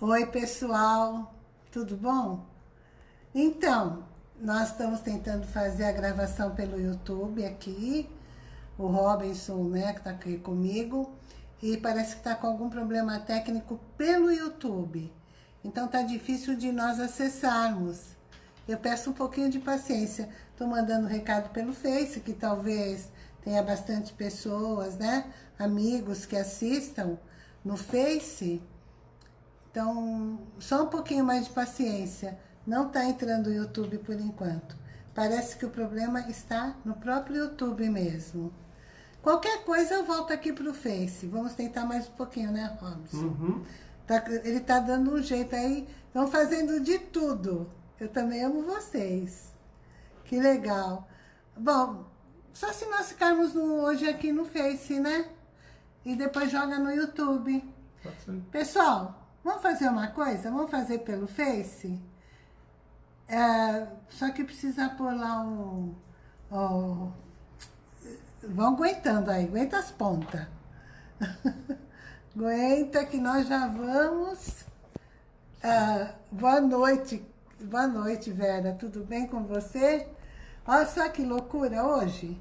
Oi, pessoal, tudo bom? Então, nós estamos tentando fazer a gravação pelo YouTube aqui, o Robinson, né, que está aqui comigo, e parece que está com algum problema técnico pelo YouTube. Então tá difícil de nós acessarmos. Eu peço um pouquinho de paciência. Estou mandando recado pelo Face, que talvez tenha bastante pessoas, né? Amigos que assistam no Face. Então, só um pouquinho mais de paciência. Não está entrando o YouTube por enquanto. Parece que o problema está no próprio YouTube mesmo. Qualquer coisa eu volto aqui para o Face. Vamos tentar mais um pouquinho, né, Robson? Uhum. Tá, ele tá dando um jeito aí. Estão fazendo de tudo. Eu também amo vocês. Que legal. Bom, só se nós ficarmos no, hoje aqui no Face, né? E depois joga no YouTube. Pessoal, vamos fazer uma coisa? Vamos fazer pelo Face? É, só que precisa pôr lá um... vão aguentando aí, aguenta as pontas. aguenta que nós já vamos... Ah, boa noite, boa noite, Vera. Tudo bem com você? Olha só que loucura hoje.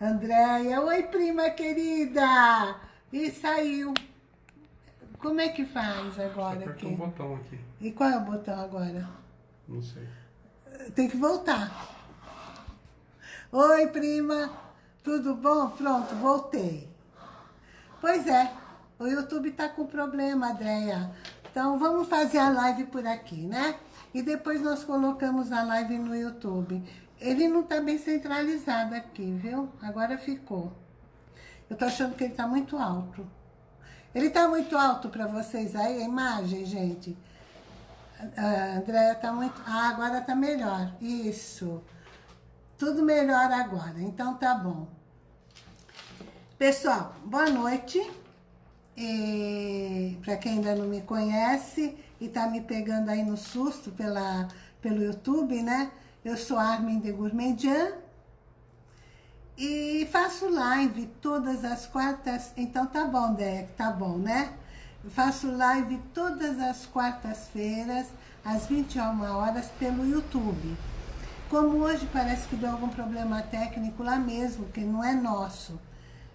Andréia, oi prima querida! E saiu. Como é que faz agora aqui? um botão aqui. E qual é o botão agora? Não sei. Tem que voltar. Oi, prima. Tudo bom? Pronto, voltei. Pois é, o YouTube tá com problema, Andréia. Então, vamos fazer a live por aqui, né? E depois nós colocamos a live no YouTube. Ele não tá bem centralizado aqui, viu? Agora ficou. Eu tô achando que ele tá muito alto. Ele tá muito alto para vocês aí, a imagem, gente? A Andréia tá muito... Ah, agora tá melhor. Isso. Tudo melhor agora. Então tá bom. Pessoal, boa noite. Para quem ainda não me conhece e está me pegando aí no susto pela, pelo YouTube, né? Eu sou Armin de Gourmandian e faço live todas as quartas. Então tá bom, Deck, tá bom, né? Faço live todas as quartas-feiras, às 21 horas, pelo YouTube. Como hoje parece que deu algum problema técnico lá mesmo, que não é nosso.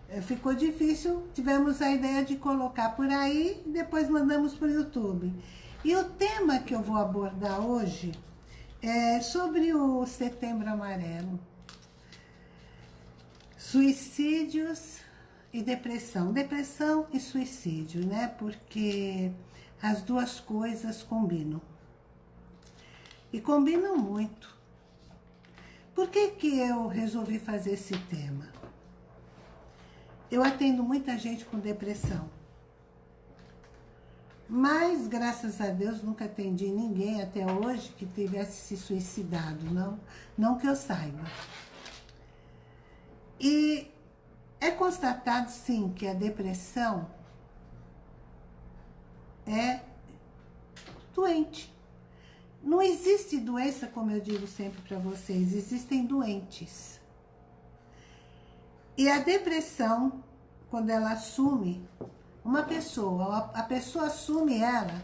É, ficou difícil, tivemos a ideia de colocar por aí e depois mandamos para o YouTube. E o tema que eu vou abordar hoje é sobre o Setembro Amarelo. Suicídios e depressão. Depressão e suicídio, né? Porque as duas coisas combinam. E combinam muito. Por que que eu resolvi fazer esse tema? Eu atendo muita gente com depressão. Mas, graças a Deus, nunca atendi ninguém até hoje que tivesse se suicidado, não, não que eu saiba. E é constatado, sim, que a depressão é doente. Não existe doença, como eu digo sempre para vocês, existem doentes. E a depressão, quando ela assume uma pessoa, a pessoa assume ela,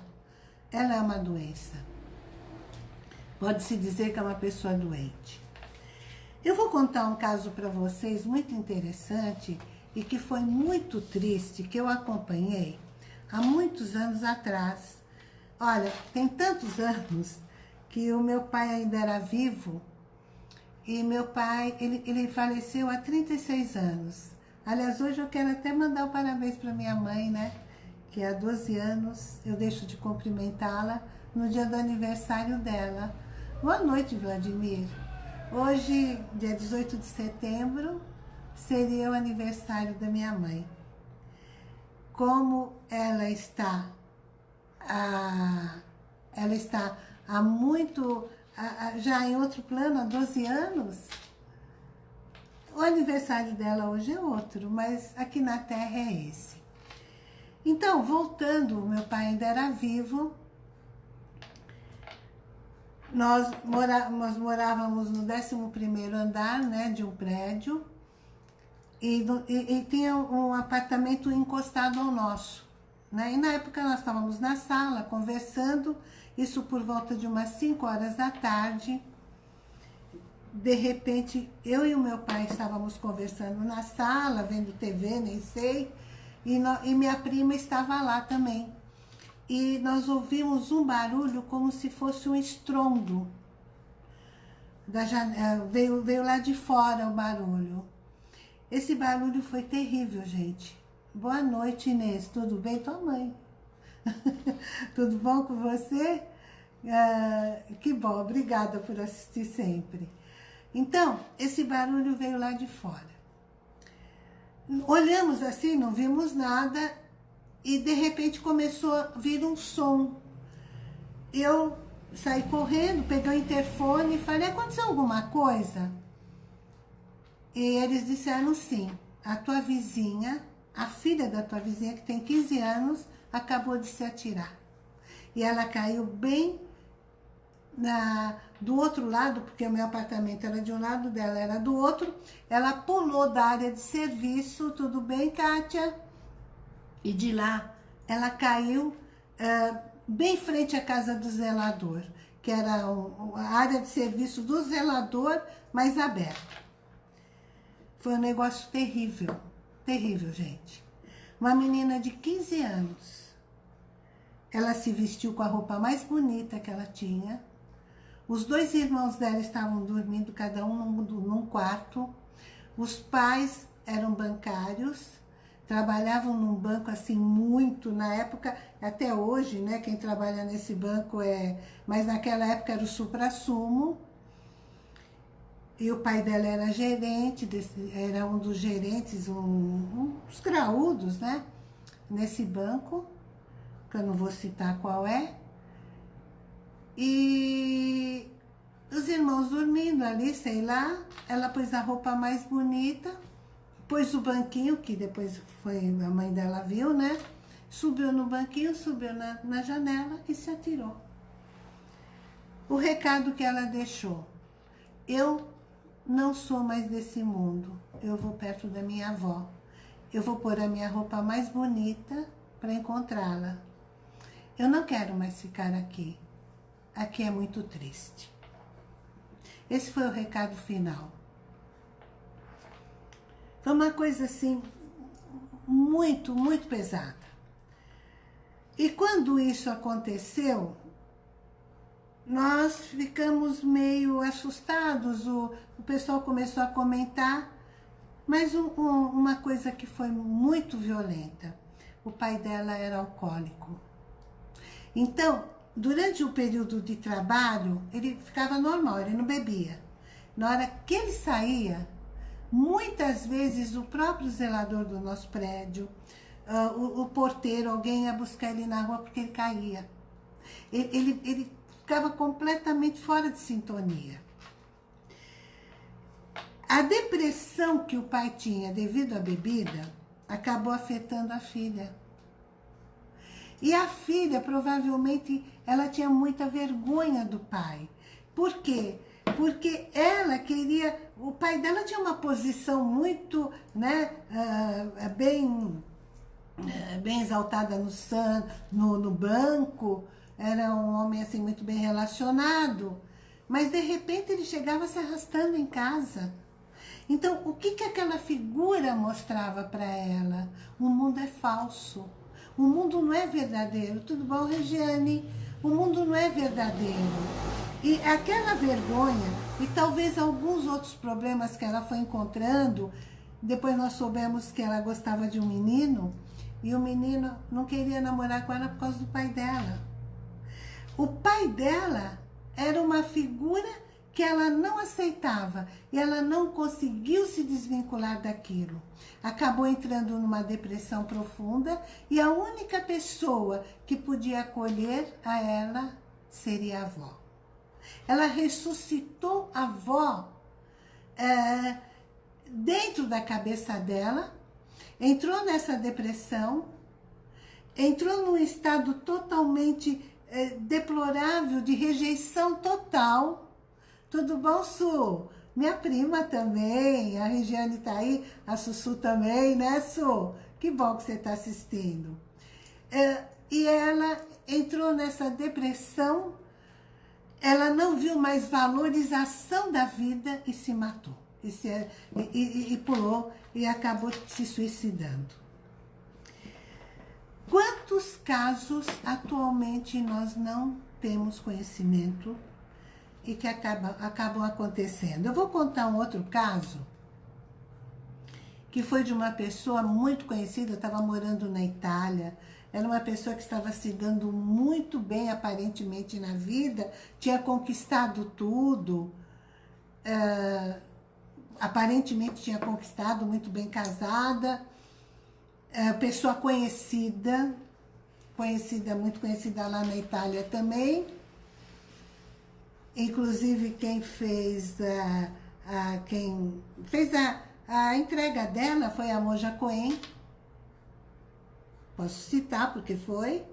ela é uma doença. Pode-se dizer que é uma pessoa doente. Eu vou contar um caso para vocês muito interessante e que foi muito triste, que eu acompanhei há muitos anos atrás. Olha, tem tantos anos que o meu pai ainda era vivo e meu pai, ele, ele faleceu há 36 anos. Aliás, hoje eu quero até mandar o um parabéns para minha mãe, né? Que há 12 anos eu deixo de cumprimentá-la no dia do aniversário dela. Boa noite, Vladimir. Hoje, dia 18 de setembro, seria o aniversário da minha mãe. Como ela está, ah, ela está há muito já em outro plano, há 12 anos, o aniversário dela hoje é outro, mas aqui na Terra é esse. Então, voltando, meu pai ainda era vivo, nós, mora, nós morávamos no 11º andar né, de um prédio e, e, e tinha um apartamento encostado ao nosso. Né? E na época nós estávamos na sala conversando, isso por volta de umas 5 horas da tarde. De repente, eu e o meu pai estávamos conversando na sala, vendo TV, nem sei, e, no, e minha prima estava lá também. E nós ouvimos um barulho como se fosse um estrondo. Da janela, veio, veio lá de fora o barulho. Esse barulho foi terrível, gente. Boa noite, Inês. Tudo bem? Tua mãe. Tudo bom com você? Uh, que bom, obrigada por assistir sempre. Então, esse barulho veio lá de fora. Olhamos assim, não vimos nada e de repente começou a vir um som. Eu saí correndo, peguei o interfone e falei, aconteceu alguma coisa? E eles disseram sim, a tua vizinha, a filha da tua vizinha que tem 15 anos, acabou de se atirar. E ela caiu bem na, do outro lado, porque o meu apartamento era de um lado, dela era do outro, ela pulou da área de serviço, tudo bem, Kátia? E de lá, ela caiu uh, bem frente à casa do zelador, que era um, a área de serviço do zelador, mais aberta. Foi um negócio terrível, terrível, gente. Uma menina de 15 anos, ela se vestiu com a roupa mais bonita que ela tinha, os dois irmãos dela estavam dormindo, cada um num, num quarto. Os pais eram bancários, trabalhavam num banco assim muito, na época, até hoje, né, quem trabalha nesse banco é... Mas naquela época era o supra-sumo. E o pai dela era gerente, desse, era um dos gerentes, um, um, uns graúdos, né, nesse banco, que eu não vou citar qual é. E os irmãos dormindo ali, sei lá, ela pôs a roupa mais bonita, pôs o banquinho, que depois foi a mãe dela viu, né? Subiu no banquinho, subiu na, na janela e se atirou. O recado que ela deixou, eu não sou mais desse mundo, eu vou perto da minha avó. Eu vou pôr a minha roupa mais bonita para encontrá-la. Eu não quero mais ficar aqui aqui é muito triste. Esse foi o recado final. Foi uma coisa assim, muito, muito pesada. E quando isso aconteceu, nós ficamos meio assustados, o, o pessoal começou a comentar, mas um, um, uma coisa que foi muito violenta, o pai dela era alcoólico. Então, durante o período de trabalho, ele ficava normal, ele não bebia. Na hora que ele saía, muitas vezes o próprio zelador do nosso prédio, uh, o, o, porteiro, alguém ia buscar ele na rua porque ele caía. Ele, ele, ele ficava completamente fora de sintonia. A depressão que o pai tinha devido à bebida acabou afetando a filha. E a filha, provavelmente, ela tinha muita vergonha do pai. Por quê? Porque ela queria... O pai dela tinha uma posição muito, né, uh, bem, uh, bem exaltada no, san, no, no banco. Era um homem, assim, muito bem relacionado. Mas, de repente, ele chegava se arrastando em casa. Então, o que, que aquela figura mostrava para ela? O mundo é falso. O mundo não é verdadeiro. Tudo bom, Regiane? O mundo não é verdadeiro. E aquela vergonha, e talvez alguns outros problemas que ela foi encontrando, depois nós soubemos que ela gostava de um menino, e o menino não queria namorar com ela por causa do pai dela. O pai dela era uma figura que ela não aceitava e ela não conseguiu se desvincular daquilo. Acabou entrando numa depressão profunda e a única pessoa que podia acolher a ela seria a avó. Ela ressuscitou a avó é, dentro da cabeça dela, entrou nessa depressão, entrou num estado totalmente é, deplorável de rejeição total, tudo bom, Su? Minha prima também, a Regiane tá aí, a Sussu também, né, Su? Que bom que você está assistindo. É, e ela entrou nessa depressão, ela não viu mais valorização da vida e se matou. E, se, e, e, e pulou e acabou se suicidando. Quantos casos atualmente nós não temos conhecimento e que acabam, acabam acontecendo? Eu vou contar um outro caso que foi de uma pessoa muito conhecida, estava morando na Itália, era uma pessoa que estava se dando muito bem, aparentemente, na vida, tinha conquistado tudo, uh, aparentemente tinha conquistado, muito bem casada, uh, pessoa conhecida, conhecida, muito conhecida lá na Itália também, inclusive quem fez, uh, quem fez a, a entrega dela foi a Moja Cohen, Posso citar porque foi.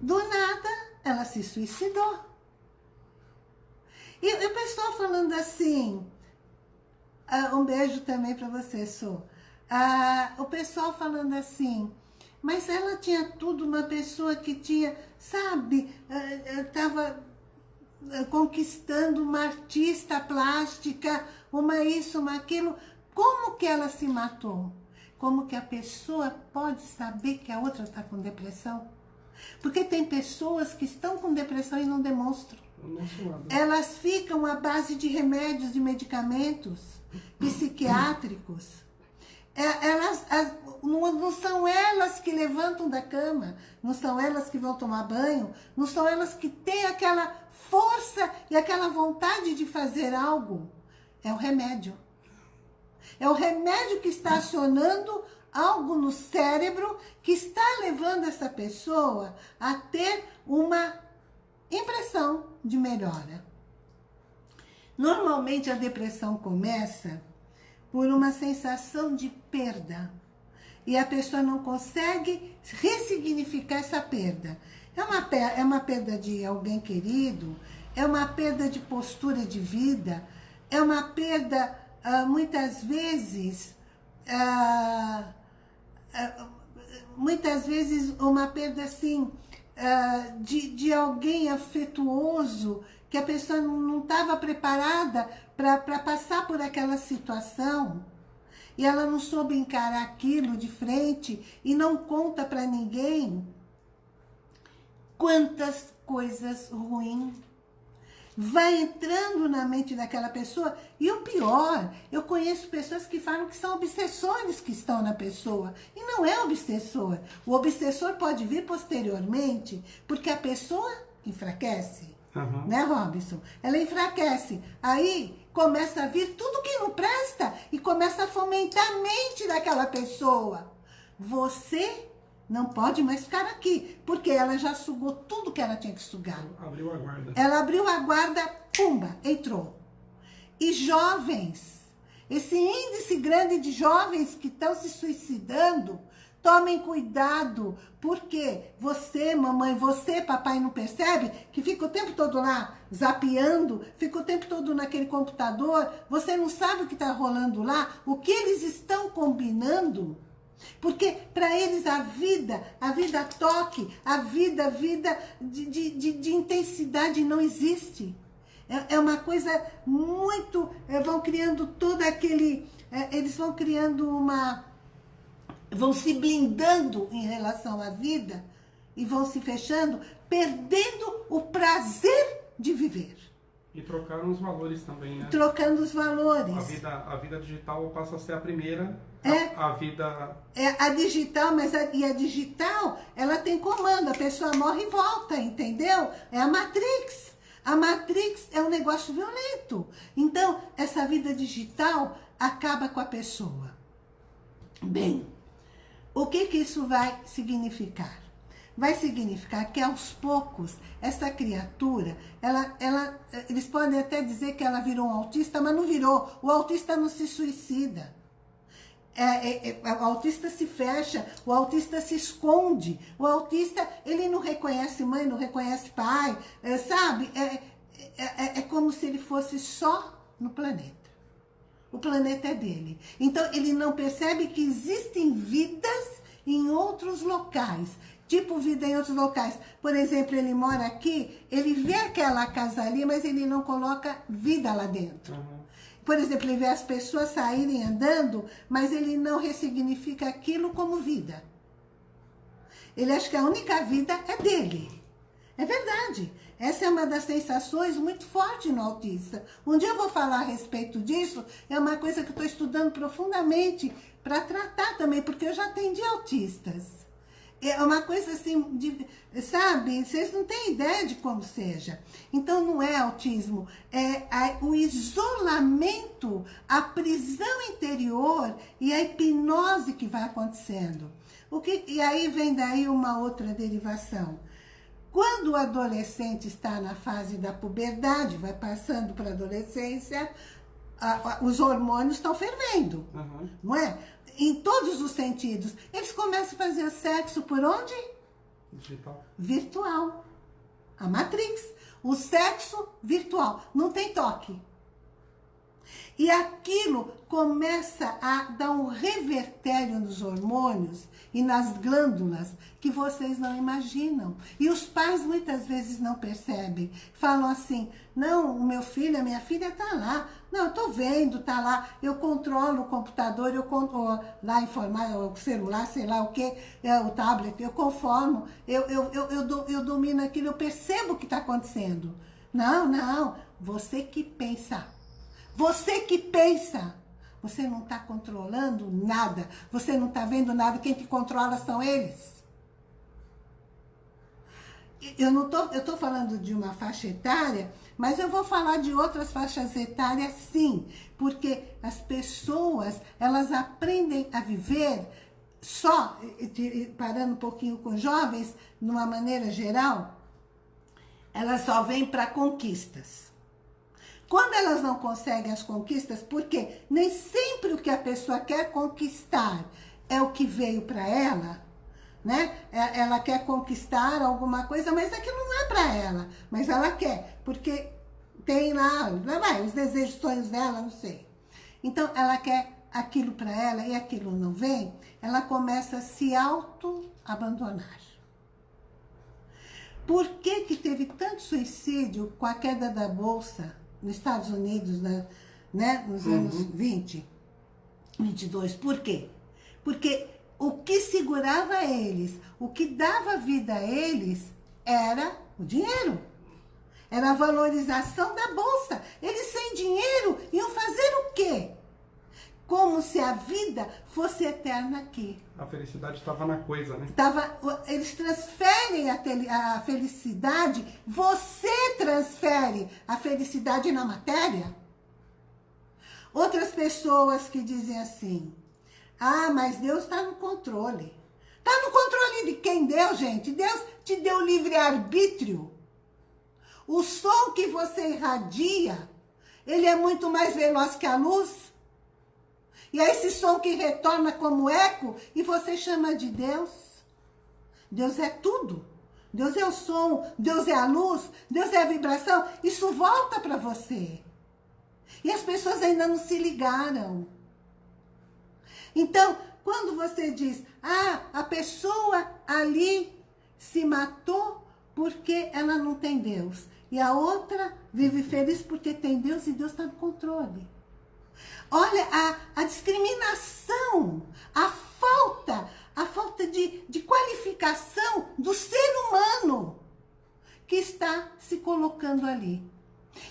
Do nada, ela se suicidou. E, o pessoal falando assim, uh, um beijo também para você, Sou. Uh, o pessoal falando assim, mas ela tinha tudo, uma pessoa que tinha, sabe, estava uh, conquistando uma artista plástica, uma isso, uma aquilo. Como que ela se matou? Como que a pessoa pode saber que a outra está com depressão? Porque tem pessoas que estão com depressão e não demonstram. Elas ficam à base de remédios, de medicamentos psiquiátricos. É, elas, as, não, não são elas que levantam da cama, não são elas que vão tomar banho, não são elas que têm aquela força e aquela vontade de fazer algo. É o remédio. É o remédio que está acionando algo no cérebro que está levando essa pessoa a ter uma impressão de melhora. Normalmente a depressão começa por uma sensação de perda. E a pessoa não consegue ressignificar essa perda. É uma, é uma perda de alguém querido, é uma perda de postura de vida, é uma perda ah, muitas vezes, ah, ah, muitas vezes uma perda assim, de, de alguém afetuoso, que a pessoa não estava preparada para passar por aquela situação, e ela não soube encarar aquilo de frente e não conta para ninguém. Quantas coisas ruins vai entrando na mente daquela pessoa. E o pior, eu conheço pessoas que falam que são obsessores que estão na pessoa. E não é obsessor. O obsessor pode vir posteriormente, porque a pessoa enfraquece. Uhum. Né, Robson? Ela enfraquece. Aí começa a vir tudo que não presta e começa a fomentar a mente daquela pessoa. Você não pode mais ficar aqui, porque ela já sugou tudo que ela tinha que sugar. Abriu a guarda. Ela abriu a guarda, pumba, entrou. E jovens, esse índice grande de jovens que estão se suicidando, tomem cuidado, porque você, mamãe, você, papai, não percebe que fica o tempo todo lá zapeando, fica o tempo todo naquele computador, você não sabe o que está rolando lá, o que eles estão combinando porque para eles a vida, a vida toque, a vida, a vida de, de, de, de intensidade não existe. É, é, uma coisa muito... É, vão criando todo aquele... É, eles vão criando uma... Vão se blindando em relação à vida e vão se fechando, perdendo o prazer de viver. E trocaram os valores também, né? Trocando os valores. A vida, a vida digital passa a ser a primeira, é, a, a vida... É a digital, mas a, e a digital, ela tem comando, a pessoa morre e volta, entendeu? É a Matrix. A Matrix é um negócio violento. Então, essa vida digital acaba com a pessoa. Bem, o que que isso vai significar? Vai significar que aos poucos essa criatura, ela, ela, eles podem até dizer que ela virou um autista, mas não virou. O autista não se suicida. É, é, é, o autista se fecha, o autista se esconde, o autista, ele não reconhece mãe, não reconhece pai, é, sabe? É, é, é, é como se ele fosse só no planeta. O planeta é dele. Então, ele não percebe que existem vidas em outros locais. Tipo vida em outros locais. Por exemplo, ele mora aqui, ele vê aquela casa ali, mas ele não coloca vida lá dentro. Uhum. Por exemplo, ele vê as pessoas saírem andando, mas ele não ressignifica aquilo como vida. Ele acha que a única vida é dele. É verdade. Essa é uma das sensações muito forte no autista. Um dia eu vou falar a respeito disso, é uma coisa que eu estou estudando profundamente para tratar também, porque eu já atendi autistas. É uma coisa assim, de, sabe? Vocês não têm ideia de como seja. Então não é autismo, é o isolamento, a prisão interior e a hipnose que vai acontecendo. O que, e aí vem daí uma outra derivação. Quando o adolescente está na fase da puberdade, vai passando para a adolescência, a, a, os hormônios estão fervendo, uhum. não é? Em todos os sentidos. Eles começam a fazer sexo por onde? Digital. Virtual. A Matrix. O sexo virtual. Não tem toque. E aquilo começa a dar um revertério nos hormônios e nas glândulas que vocês não imaginam. E os pais muitas vezes não percebem. Falam assim, não, o meu filho, a minha filha está lá. Não, eu estou vendo, está lá. Eu controlo o computador, eu controlo lá informar o celular, sei lá o que, é, o tablet, eu conformo, eu, eu, eu, eu, eu domino aquilo, eu percebo o que está acontecendo. Não, não, você que pensa. Você que pensa. Você não está controlando nada. Você não está vendo nada. Quem te controla são eles. Eu não tô, eu tô falando de uma faixa etária, mas eu vou falar de outras faixas etárias sim, porque as pessoas, elas aprendem a viver só, parando um pouquinho com jovens, de uma maneira geral, elas só vêm para conquistas. Quando elas não conseguem as conquistas, porque nem sempre o que a pessoa quer conquistar é o que veio para ela, né? É, ela quer conquistar alguma coisa, mas aquilo não é para ela. Mas ela quer, porque tem lá, vai, os desejos, sonhos dela, não sei. Então, ela quer aquilo para ela e aquilo não vem, ela começa a se auto-abandonar. Por que que teve tanto suicídio com a queda da bolsa nos Estados Unidos, né, né nos uhum. anos 20, 22. Por quê? Porque o que segurava eles, o que dava vida a eles, era o dinheiro. Era a valorização da bolsa. Eles sem dinheiro iam fazer o quê? Como se a vida fosse eterna aqui. A felicidade estava na coisa, né? Tava, eles transferem a, a felicidade, você transfere a felicidade na matéria. Outras pessoas que dizem assim, ah, mas Deus está no controle. Está no controle de quem deu, gente? Deus te deu livre-arbítrio. O som que você irradia, ele é muito mais veloz que a luz. E é esse som que retorna como eco e você chama de Deus. Deus é tudo. Deus é o som, Deus é a luz, Deus é a vibração. Isso volta para você. E as pessoas ainda não se ligaram. Então, quando você diz, ah, a pessoa ali se matou porque ela não tem Deus. E a outra vive feliz porque tem Deus e Deus está no controle. Olha a, a discriminação, a falta, a falta de, de qualificação do ser humano que está se colocando ali.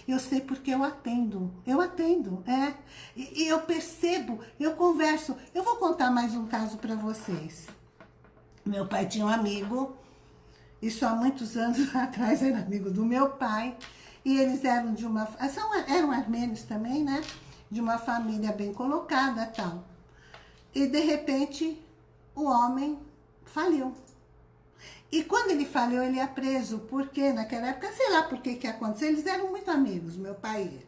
Eu sei porque eu atendo, eu atendo, é. E, e eu percebo, eu converso. Eu vou contar mais um caso para vocês. Meu pai tinha um amigo, isso há muitos anos atrás era amigo do meu pai, e eles eram de uma... São, eram armênios também, né? de uma família bem colocada tal. E de repente o homem faliu. E quando ele falhou, ele é preso, porque naquela época, sei lá por que que aconteceu, eles eram muito amigos, meu pai e ele.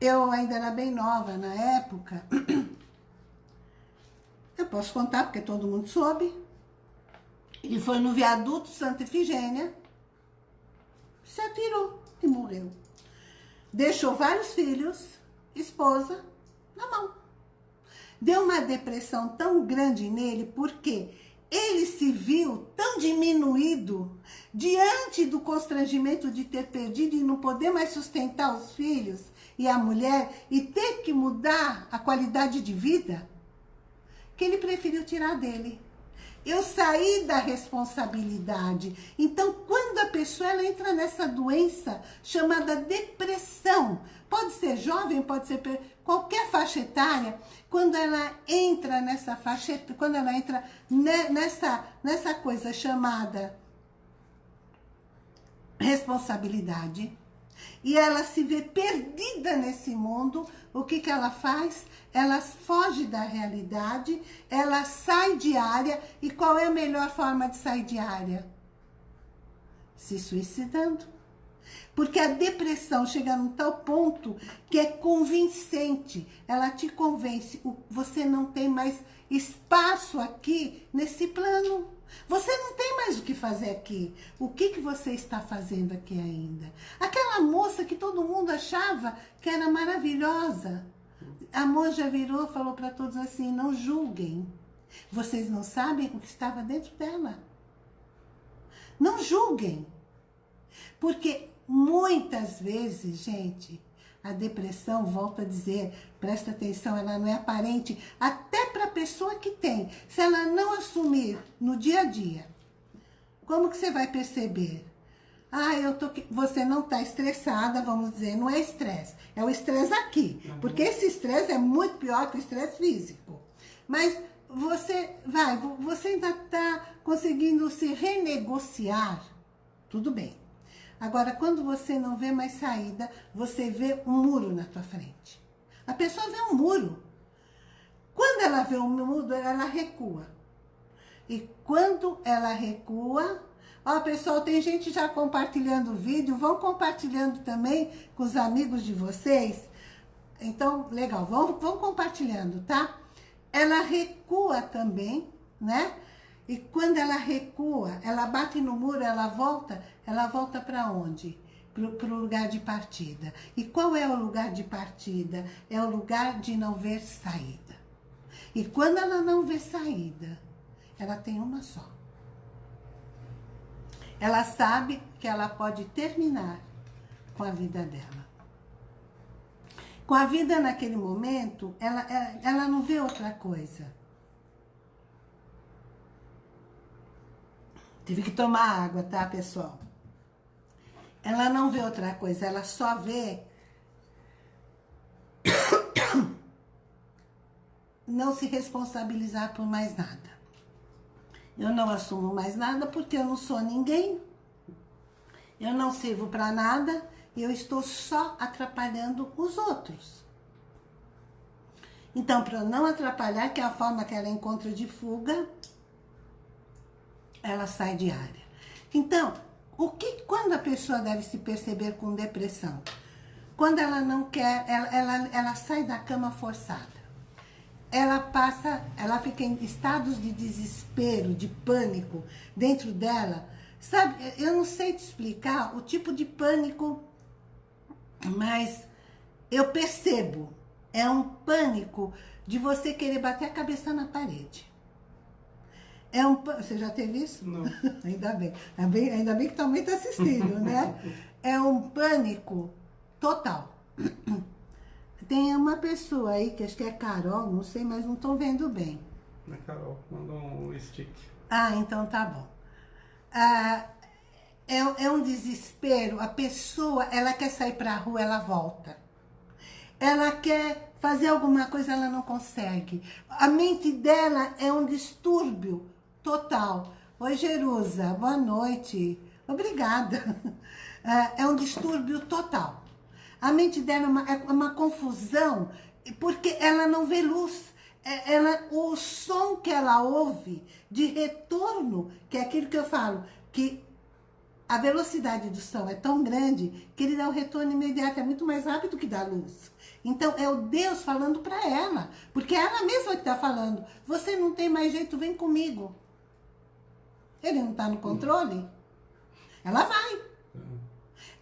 Eu ainda era bem nova na época. Eu posso contar, porque todo mundo soube. Ele foi no viaduto Santa Efigênia, se atirou e morreu. Deixou vários filhos, esposa, na mão. Deu uma depressão tão grande nele, porque ele se viu tão diminuído diante do constrangimento de ter perdido e não poder mais sustentar os filhos e a mulher e ter que mudar a qualidade de vida, que ele preferiu tirar dele. Eu saí da responsabilidade. Então, quando a pessoa ela entra nessa doença chamada depressão, pode ser jovem, pode ser qualquer faixa etária, quando ela entra nessa faixa, quando ela entra nessa, nessa coisa chamada responsabilidade, e ela se vê perdida nesse mundo, o que, que ela faz? Ela foge da realidade, ela sai de área, e qual é a melhor forma de sair de área? Se suicidando. Porque a depressão chega num tal ponto que é convincente. Ela te convence. Você não tem mais espaço aqui nesse plano. Você não tem mais o que fazer aqui. O que, que você está fazendo aqui ainda? Aquela moça que todo mundo achava que era maravilhosa. A monja virou e falou para todos assim, não julguem. Vocês não sabem o que estava dentro dela. Não julguem. Porque Muitas vezes, gente, a depressão, volto a dizer, presta atenção, ela não é aparente até para a pessoa que tem. Se ela não assumir no dia a dia, como que você vai perceber? Ah, eu tô... Você não está estressada, vamos dizer, não é estresse. É o estresse aqui. Uhum. Porque esse estresse é muito pior que o estresse físico. Mas você vai, você ainda está conseguindo se renegociar, tudo bem. Agora, quando você não vê mais saída, você vê um muro na tua frente. A pessoa vê um muro. Quando ela vê um muro, ela recua. E quando ela recua, ó, pessoal, tem gente já compartilhando o vídeo, vão compartilhando também com os amigos de vocês. Então, legal, vão, vão compartilhando, tá? Ela recua também, né? E quando ela recua, ela bate no muro, ela volta, ela volta para onde? Para o lugar de partida. E qual é o lugar de partida? É o lugar de não ver saída. E quando ela não vê saída, ela tem uma só. Ela sabe que ela pode terminar com a vida dela. Com a vida naquele momento, ela, ela não vê outra coisa. Tive que tomar água, tá, pessoal? Ela não vê outra coisa, ela só vê... não se responsabilizar por mais nada. Eu não assumo mais nada porque eu não sou ninguém. Eu não sirvo para nada. Eu estou só atrapalhando os outros. Então, para não atrapalhar, que é a forma que ela encontra de fuga, ela sai de área. Então, o que, quando a pessoa deve se perceber com depressão? Quando ela não quer, ela, ela, ela sai da cama forçada. Ela passa, ela fica em estados de desespero, de pânico dentro dela. Sabe, eu não sei te explicar o tipo de pânico, mas eu percebo. É um pânico de você querer bater a cabeça na parede. É um, você já teve isso? Não. ainda bem. Ainda bem, ainda bem que também está assistindo, né? É um pânico total. Tem uma pessoa aí, que acho que é Carol, não sei, mas não estou vendo bem. É Carol, mandou um stick. Ah, então tá bom. Ah, é, é um desespero. A pessoa, ela quer sair para a rua, ela volta. Ela quer fazer alguma coisa, ela não consegue. A mente dela é um distúrbio total. Oi, Jerusa, boa noite. Obrigada. É, é um distúrbio total. A mente dela é uma, é uma confusão, porque ela não vê luz. É, ela, o som que ela ouve de retorno, que é aquilo que eu falo, que a velocidade do som é tão grande que ele dá o retorno imediato, é muito mais rápido que da luz. Então, é o Deus falando para ela, porque é ela mesma que está falando, você não tem mais jeito, vem comigo. Ele não está no controle? Ela vai.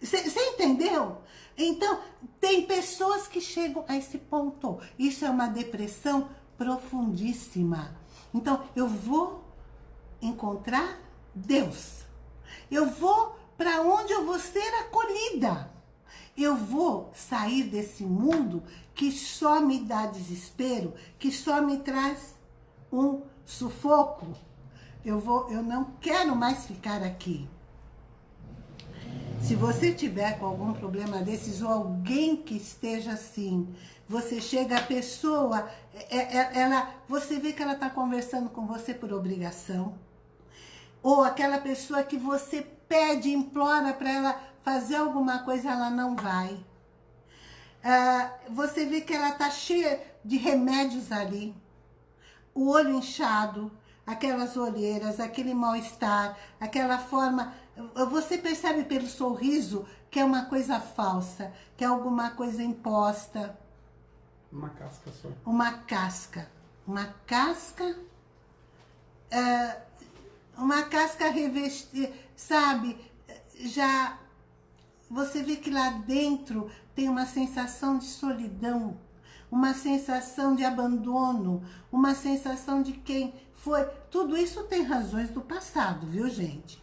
Você entendeu? Então, tem pessoas que chegam a esse ponto. Isso é uma depressão profundíssima. Então, eu vou encontrar Deus. Eu vou para onde eu vou ser acolhida. Eu vou sair desse mundo que só me dá desespero, que só me traz um sufoco. Eu, vou, eu não quero mais ficar aqui. Se você tiver com algum problema desses ou alguém que esteja assim, você chega, a pessoa, é, é, ela, você vê que ela está conversando com você por obrigação, ou aquela pessoa que você pede, implora para ela fazer alguma coisa, ela não vai. Ah, você vê que ela está cheia de remédios ali, o olho inchado, aquelas olheiras, aquele mal-estar, aquela forma você percebe pelo sorriso que é uma coisa falsa, que é alguma coisa imposta. Uma casca só. Uma casca. Uma casca... É, uma casca revestida, sabe? Já... Você vê que lá dentro tem uma sensação de solidão, uma sensação de abandono, uma sensação de quem foi... Tudo isso tem razões do passado, viu, gente?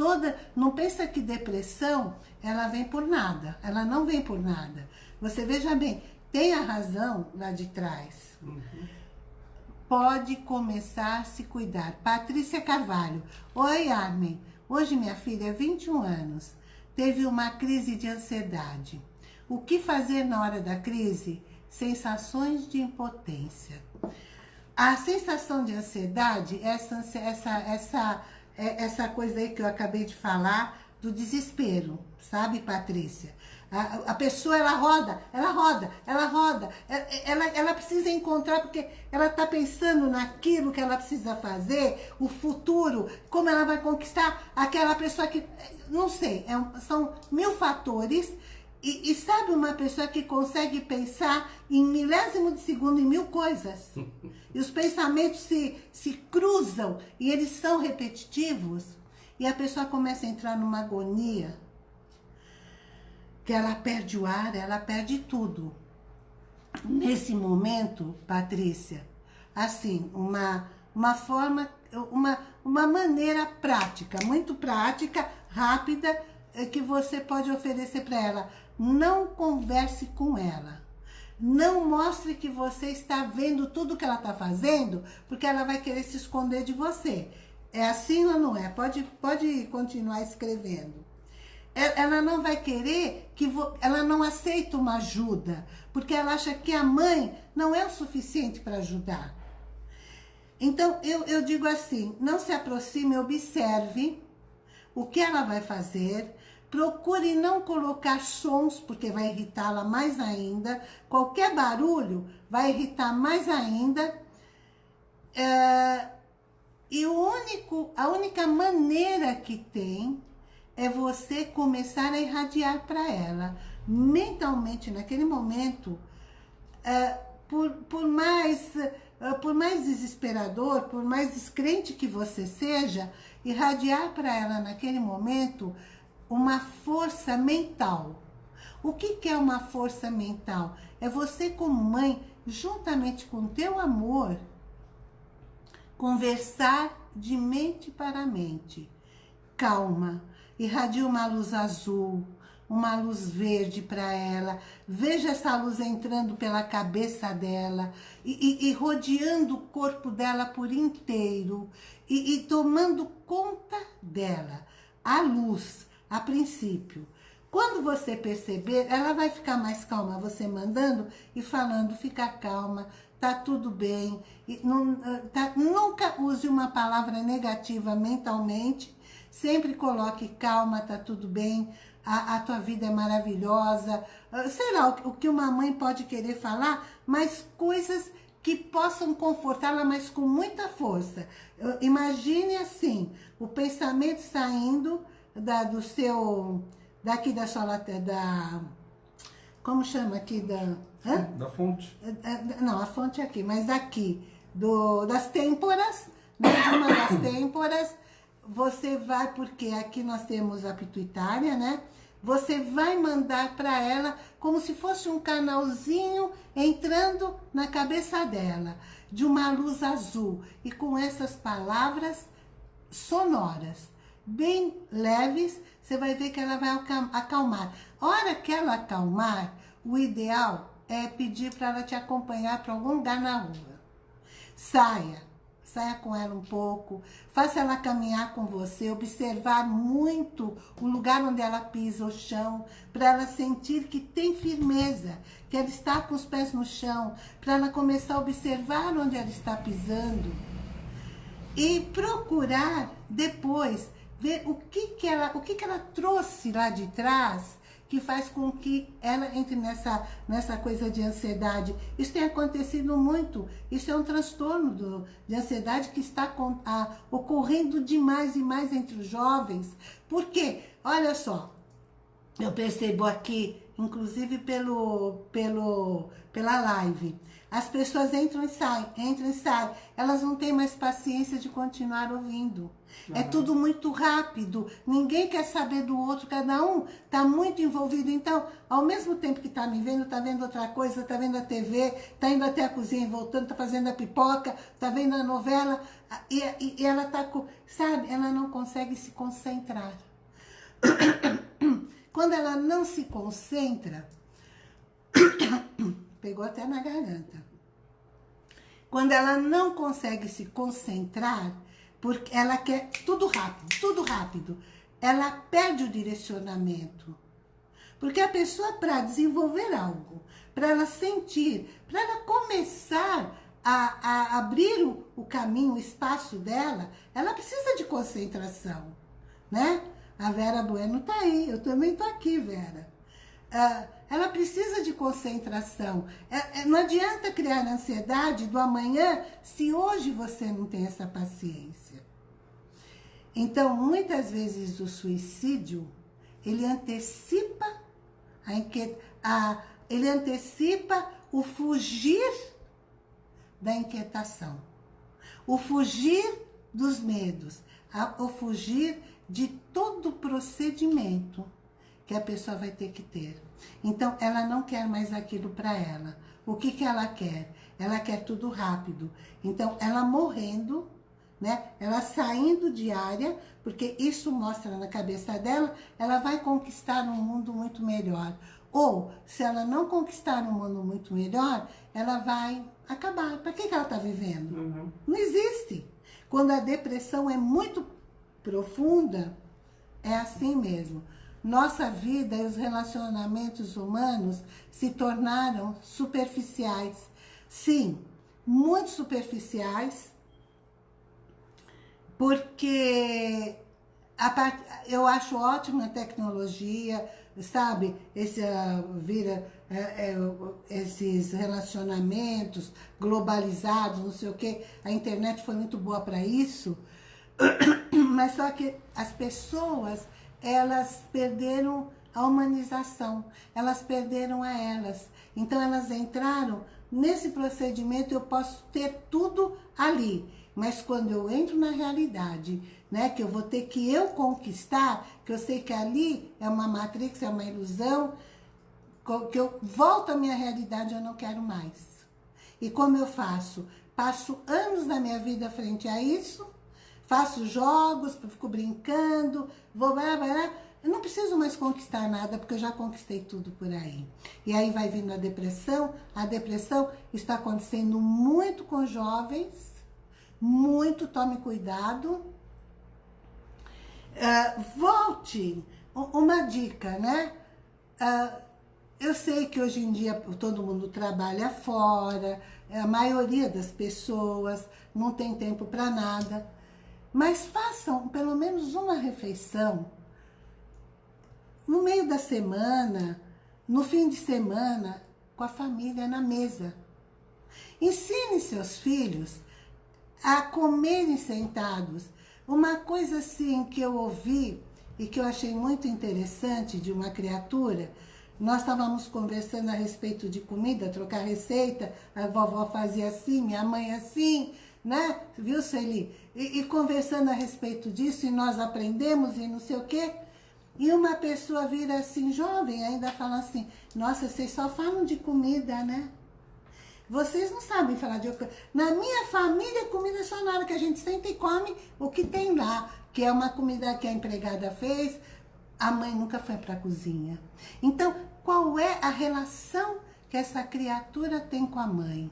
toda... Não pensa que depressão, ela vem por nada. Ela não vem por nada. Você veja bem, tem a razão lá de trás. Uhum. Pode começar a se cuidar. Patrícia Carvalho. Oi, Armin. Hoje minha filha, 21 anos, teve uma crise de ansiedade. O que fazer na hora da crise? Sensações de impotência. A sensação de ansiedade, essa, essa, essa é essa coisa aí que eu acabei de falar, do desespero, sabe, Patrícia? A, a, pessoa, ela roda, ela roda, ela roda, ela, é, ela, ela precisa encontrar, porque ela está pensando naquilo que ela precisa fazer, o futuro, como ela vai conquistar aquela pessoa que, não sei, é, são mil fatores e, e, sabe uma pessoa que consegue pensar em milésimo de segundo em mil coisas? e os pensamentos se, se cruzam e eles são repetitivos. E a pessoa começa a entrar numa agonia. Que ela perde o ar, ela perde tudo. Nesse momento, Patrícia, assim, uma, uma forma, uma, uma maneira prática, muito prática, rápida, eh, que você pode oferecer para ela não converse com ela. Não mostre que você está vendo tudo que ela está fazendo, porque ela vai querer se esconder de você. É assim ou não é? Pode, pode continuar escrevendo. Ela não vai querer que... Vo... Ela não aceita uma ajuda, porque ela acha que a mãe não é o suficiente para ajudar. Então, eu, eu digo assim, não se aproxime, observe o que ela vai fazer, Procure não colocar sons, porque vai irritá-la mais ainda. Qualquer barulho vai irritar mais ainda. É, e o único, a única maneira que tem é você começar a irradiar para ela. Mentalmente, naquele momento, é, por, por, mais, é, por mais desesperador, por mais descrente que você seja, irradiar para ela naquele momento uma força mental. O que, que é uma força mental? É você como mãe, juntamente com teu amor, conversar de mente para mente. Calma, irradia uma luz azul, uma luz verde para ela. Veja essa luz entrando pela cabeça dela e, e, e rodeando o corpo dela por inteiro e, e tomando conta dela. A luz, a princípio. Quando você perceber, ela vai ficar mais calma, você mandando e falando, fica calma, tá tudo bem. Não, tá, nunca use uma palavra negativa mentalmente, sempre coloque calma, tá tudo bem, a, a tua vida é maravilhosa. Ah, sei lá, o, o que uma mãe pode querer falar, mas coisas que possam confortá-la, mas com muita força. Imagine assim, o pensamento saindo da, do seu, daqui da sua da, como chama aqui, da... Hã? Da fonte. É, é, não, a fonte é aqui, mas daqui, do, das têmporas, né, uma das têmporas, você vai, porque aqui nós temos a pituitária, né? Você vai mandar para ela como se fosse um canalzinho entrando na cabeça dela. de uma luz azul. E com essas palavras sonoras, bem leves, você vai ver que ela vai acalmar. Hora que ela acalmar, o ideal é pedir para ela te acompanhar para algum lugar na rua. Saia, saia com ela um pouco, faça ela caminhar com você, observar muito o lugar onde ela pisa, o chão, para ela sentir que tem firmeza, que ela está com os pés no chão, para ela começar a observar onde ela está pisando e procurar depois ver o que, que, ela, o que, que ela trouxe lá de trás que faz com que ela entre nessa, nessa coisa de ansiedade. Isso tem acontecido muito. Isso é um transtorno do, de ansiedade que está com, a, ocorrendo demais e mais entre os jovens. Por quê? Olha só, eu percebo aqui, inclusive pelo, pelo, pela live, as pessoas entram e saem, entram e saem. Elas não têm mais paciência de continuar ouvindo. Uhum. É tudo muito rápido. Ninguém quer saber do outro. Cada um está muito envolvido. Então, ao mesmo tempo que está me vendo, está vendo outra coisa, está vendo a TV, está indo até a cozinha e voltando, está fazendo a pipoca, está vendo a novela. E, e, e ela está com... Sabe? Ela não consegue se concentrar. Quando ela não se concentra pegou até na garganta. Quando ela não consegue se concentrar, porque ela quer tudo rápido, tudo rápido, ela perde o direcionamento. Porque a pessoa, para desenvolver algo, para ela sentir, para ela começar a, a abrir o, o, caminho, o espaço dela, ela precisa de concentração, né? A Vera Bueno tá aí, eu também tô aqui, Vera. Uh, ela precisa de concentração. É, é, não adianta criar ansiedade do amanhã se hoje você não tem essa paciência. Então, muitas vezes o suicídio, ele antecipa a, a ele antecipa o fugir da inquietação, o fugir dos medos, o fugir de todo o procedimento que a pessoa vai ter que ter. Então, ela não quer mais aquilo para ela. O que, que ela quer? Ela quer tudo rápido. Então, ela morrendo, né? Ela saindo de área, porque isso mostra na cabeça dela, ela vai conquistar um mundo muito melhor. Ou, se ela não conquistar um mundo muito melhor, ela vai acabar. Para que, que ela está vivendo? Uhum. Não existe. Quando a depressão é muito profunda, é assim mesmo nossa vida e os relacionamentos humanos se tornaram superficiais. Sim, muito superficiais, porque part... eu acho ótima a tecnologia, sabe? Esse, uh, vira, uh, uh, esses relacionamentos globalizados, não sei o quê. A internet foi muito boa para isso, mas só que as pessoas elas perderam a humanização, elas perderam a elas. Então elas entraram nesse procedimento, eu posso ter tudo ali, mas quando eu entro na realidade, né, que eu vou ter que eu conquistar, que eu sei que ali é uma matrix, é uma ilusão, que eu volto à minha realidade, eu não quero mais. E como eu faço? Passo anos da minha vida frente a isso, faço jogos, fico brincando, vou blá, blá, eu não preciso mais conquistar nada, porque eu já conquistei tudo por aí. E aí vai vindo a depressão. A depressão está acontecendo muito com jovens, muito, tome cuidado. Uh, volte, uma dica, né? Uh, eu sei que hoje em dia todo mundo trabalha fora, a maioria das pessoas não tem tempo para nada. Mas façam pelo menos uma refeição no meio da semana, no fim de semana, com a família na mesa. Ensine seus filhos a comerem sentados. Uma coisa assim que eu ouvi e que eu achei muito interessante de uma criatura, nós estávamos conversando a respeito de comida, trocar receita, a vovó fazia assim, minha mãe assim, né? Viu, Sueli? E, e, conversando a respeito disso, e nós aprendemos e não sei o quê. E uma pessoa vira assim, jovem, ainda fala assim, nossa, vocês só falam de comida, né? Vocês não sabem falar de... Na minha família, comida é só na hora que a gente senta e come o que tem lá. Que é uma comida que a empregada fez. A mãe nunca foi para a cozinha. Então, qual é a relação que essa criatura tem com a mãe?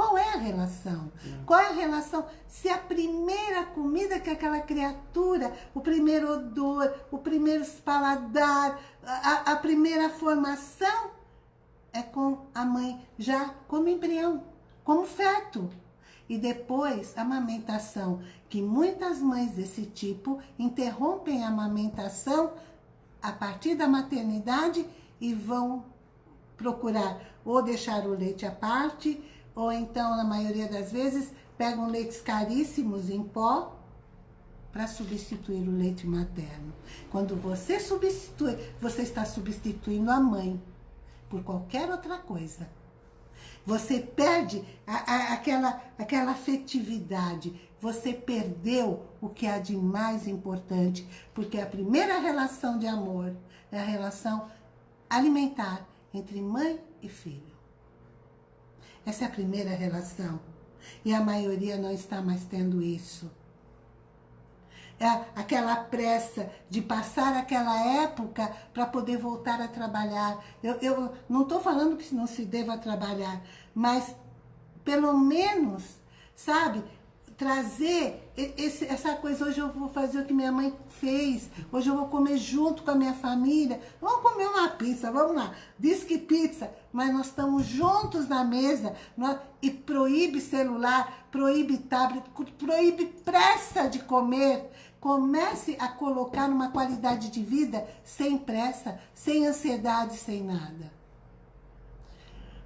Qual é a relação? Qual é a relação? Se a primeira comida que aquela criatura, o primeiro odor, o primeiro paladar, a, a primeira formação é com a mãe, já como embrião, como feto. E depois, a amamentação, que muitas mães desse tipo interrompem a amamentação a partir da maternidade e vão procurar ou deixar o leite à parte, ou então, na maioria das vezes, pegam leites caríssimos em pó para substituir o leite materno. Quando você substitui, você está substituindo a mãe por qualquer outra coisa. Você perde a, a, aquela, aquela afetividade. Você perdeu o que há de mais importante. Porque a primeira relação de amor é a relação alimentar entre mãe e filho. Essa é a primeira relação. E a maioria não está mais tendo isso. É aquela pressa de passar aquela época para poder voltar a trabalhar. Eu, eu não estou falando que não se deva trabalhar, mas pelo menos, sabe, trazer esse, essa coisa, hoje eu vou fazer o que minha mãe fez, hoje eu vou comer junto com a minha família, vamos comer uma pizza, vamos lá, diz que pizza, mas nós estamos juntos na mesa, nós, e proíbe celular, proíbe tablet, proíbe pressa de comer, comece a colocar uma qualidade de vida sem pressa, sem ansiedade, sem nada.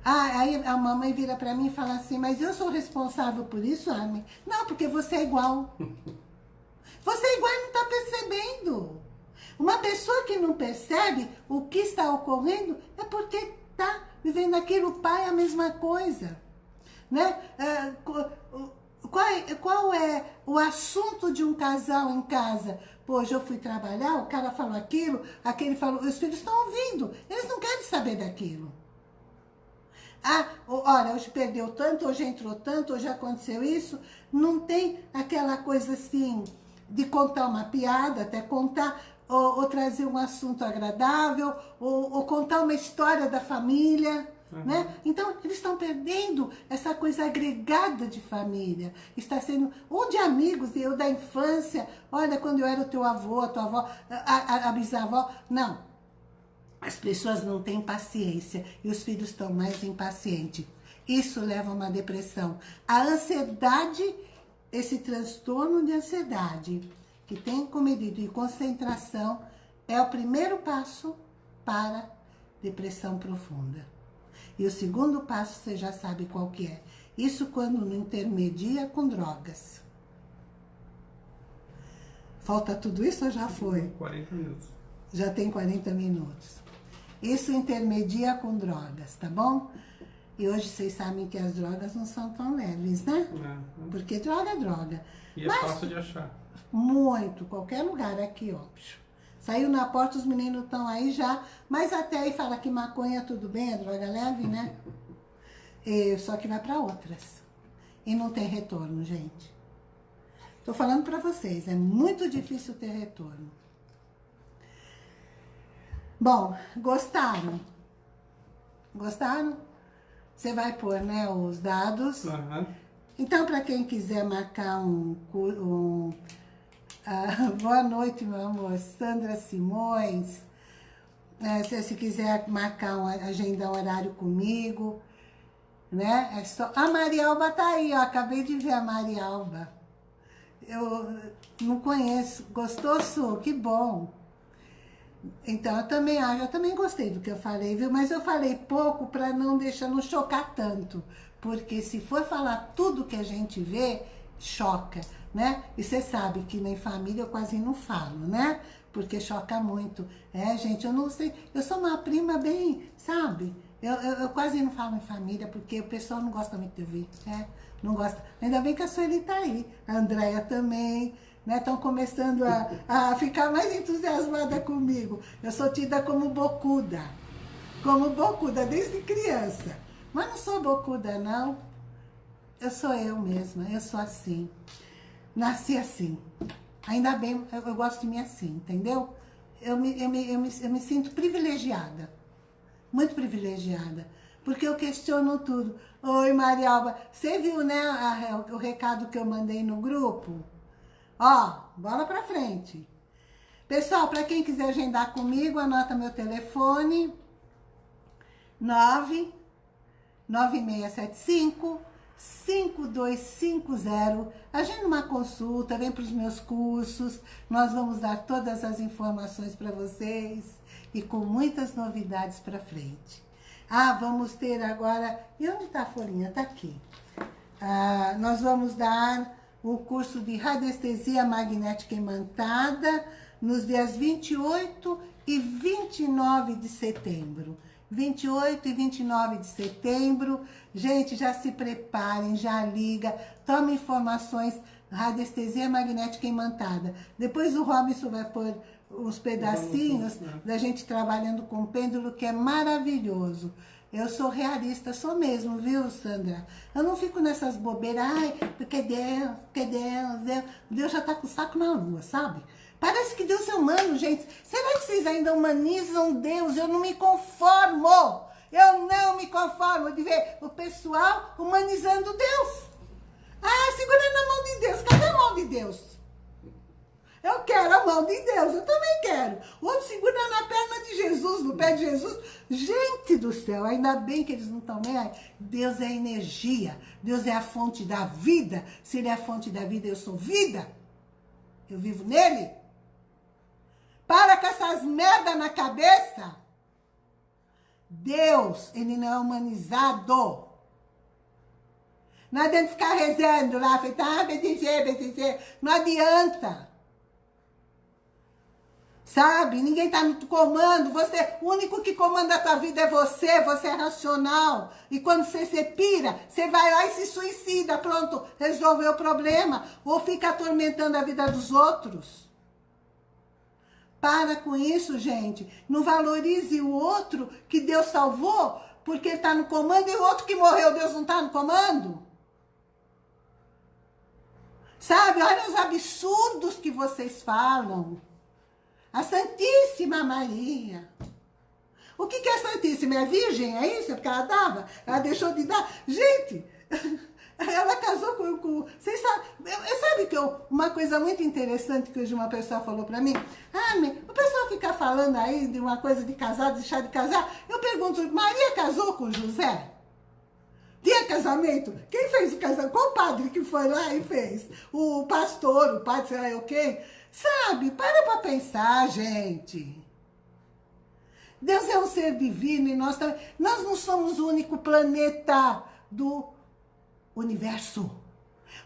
Ah, aí a mamãe vira para mim e fala assim, mas eu sou responsável por isso, Armin? Não, porque você é igual. Você é igual e não está percebendo. Uma pessoa que não percebe o que está ocorrendo é porque está vivendo aquilo, o pai é a mesma coisa. Né? É, qual, é, qual é o assunto de um casal em casa? Pô, hoje eu fui trabalhar, o cara falou aquilo, aquele falou, os filhos estão ouvindo, eles não querem saber daquilo. Ah, olha, hoje perdeu tanto, hoje entrou tanto, hoje aconteceu isso. Não tem aquela coisa assim de contar uma piada, até contar, ou, ou trazer um assunto agradável, ou, ou, contar uma história da família. Uhum. Né? Então, eles estão perdendo essa coisa agregada de família. Está sendo, ou de amigos, eu da infância, olha, quando eu era o teu avô, a tua avó, a, a, a bisavó. Não, as pessoas não têm paciência e os filhos estão mais impacientes. Isso leva a uma depressão. A ansiedade, esse transtorno de ansiedade, que tem comedido e concentração, é o primeiro passo para depressão profunda. E o segundo passo, você já sabe qual que é. Isso quando não intermedia com drogas. Falta tudo isso ou já foi? 40 minutos. Já tem 40 minutos. Isso intermedia com drogas, tá bom? E hoje vocês sabem que as drogas não são tão leves, né? É. Porque droga é droga. E é Mas, fácil de achar. Muito, qualquer lugar aqui, ó. Saiu na porta, os meninos estão aí já, mas até aí fala que maconha tudo bem, é droga leve, né? E, só que vai para outras. E não tem retorno, gente. Tô falando para vocês, é muito difícil ter retorno. Bom, gostaram? Gostaram? Você vai pôr, né, os dados. Uhum. Então, para quem quiser marcar um... um uh, boa noite, meu amor. Sandra Simões. É, se, se quiser marcar uma agenda horário comigo, né? É só... A Marialba tá aí, ó. Acabei de ver a Marialba. Eu não conheço. Gostou, Su? Que bom. Então, eu também, eu também gostei do que eu falei, viu? Mas eu falei pouco para não deixar, não chocar tanto. Porque se for falar tudo que a gente vê, choca, né? E você sabe que nem família eu quase não falo, né? Porque choca muito. É, gente, eu não sei, eu sou uma prima bem, sabe? Eu, eu, eu quase não falo em família, porque o pessoal não gosta muito de ver, né? Não gosta. Ainda bem que a Sueli tá aí, a Andréia também, Estão né, começando a, a ficar mais entusiasmada comigo. Eu sou tida como bocuda, como bocuda desde criança. Mas não sou bocuda, não. Eu sou eu mesma, eu sou assim. Nasci assim. Ainda bem, eu, eu gosto de mim assim, entendeu? Eu me, eu, me, eu, me, eu me sinto privilegiada. Muito privilegiada. Porque eu questiono tudo. Oi, Marialba, você viu, né, a, o recado que eu mandei no grupo? Ó, bola pra frente. Pessoal, para quem quiser agendar comigo, anota meu telefone. 9 9675 5250. Agenda uma consulta, vem para os meus cursos. Nós vamos dar todas as informações para vocês e com muitas novidades para frente. Ah, vamos ter agora... E onde está a folhinha? Está aqui. Ah, nós vamos dar o curso de radiestesia magnética imantada nos dias 28 e 29 de setembro. 28 e 29 de setembro. Gente, já se preparem, já liga, tome informações, radiestesia magnética imantada. Depois o Robinson vai pôr os pedacinhos né? da gente trabalhando com pêndulo, que é maravilhoso. Eu sou realista, sou mesmo, viu, Sandra? Eu não fico nessas bobeiras, ai, porque Deus, porque Deus, Deus. Deus já tá com o saco na lua, sabe? Parece que Deus é humano, gente. Será que vocês ainda humanizam Deus? Eu não me conformo. Eu não me conformo de ver o pessoal humanizando Deus. Ah, segurando a mão de Deus. Cadê a mão de Deus? Eu quero a mão de Deus, eu também quero. O outro segura na perna de Jesus, no pé de Jesus. Gente do céu, ainda bem que eles não estão nem aí. Deus é energia, Deus é a fonte da vida. Se Ele é a fonte da vida, eu sou vida. Eu vivo nele. Para com essas merda na cabeça. Deus, ele não é humanizado. Não adianta ficar rezando lá, feita, ah, BTG, BTG. Não adianta. Sabe? Ninguém está no comando. Você, o único que comanda a tua vida é você. Você é racional. E quando você se pira, você vai lá e se suicida. Pronto, resolveu o problema. Ou fica atormentando a vida dos outros. Para com isso, gente. Não valorize o outro que Deus salvou porque ele está no comando e o outro que morreu, Deus não está no comando? Sabe, olha os absurdos que vocês falam. A Santíssima Maria. O que, que é Santíssima? É virgem? É isso? É porque ela dava? Ela deixou de dar? Gente, ela casou com... com vocês sabem, eu, sabe que eu, uma coisa muito interessante que hoje uma pessoa falou pra mim? Ah, o pessoal fica falando aí de uma coisa de casar, deixar de casar. Eu pergunto, Maria casou com José? Tinha casamento? Quem fez o casamento? Qual padre que foi lá e fez? O pastor, o padre, sei lá o quê? Sabe? Para pra pensar, gente. Deus é um ser divino e nós também. Nós não somos o único planeta do universo.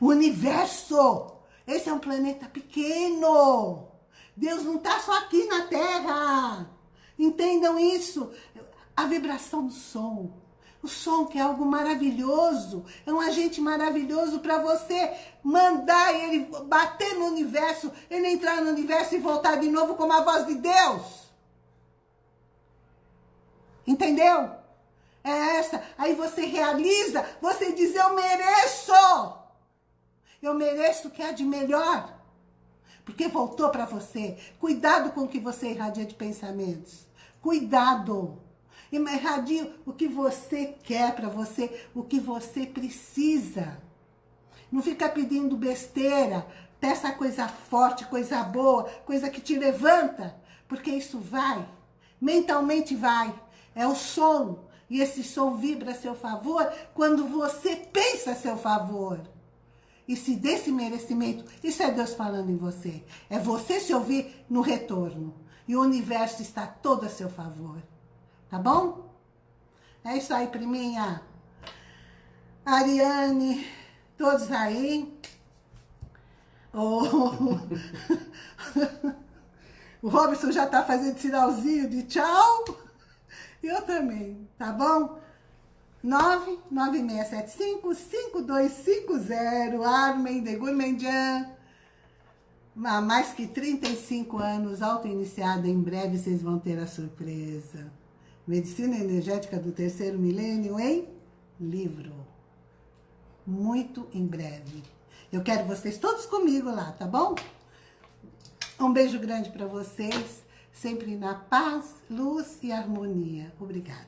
O universo. Esse é um planeta pequeno. Deus não está só aqui na Terra. Entendam isso. A vibração do som. O som que é algo maravilhoso. É um agente maravilhoso para você mandar ele bater no universo, ele entrar no universo e voltar de novo como a voz de Deus. Entendeu? é essa. Aí você realiza, você diz, eu mereço. Eu mereço o que há de melhor. Porque voltou para você. Cuidado com o que você irradia de pensamentos. Cuidado. Irradia o que você quer para você, o que você precisa. Não fica pedindo besteira. Peça coisa forte, coisa boa, coisa que te levanta. Porque isso vai. Mentalmente vai. É o som e esse som vibra a seu favor quando você pensa a seu favor. E se desse merecimento, isso é Deus falando em você. É você se ouvir no retorno. E o universo está todo a seu favor. Tá bom? É isso aí, priminha. Ariane, todos aí. Oh. o Robson já está fazendo sinalzinho de tchau. Eu também, tá bom? 99675-5250, Armen de Gourmandian. Há mais que 35 anos, auto-iniciada, em breve vocês vão ter a surpresa. Medicina energética do terceiro milênio, hein? livro. Muito em breve. Eu quero vocês todos comigo lá, tá bom? Um beijo grande para vocês, sempre na paz, luz e harmonia. Obrigada.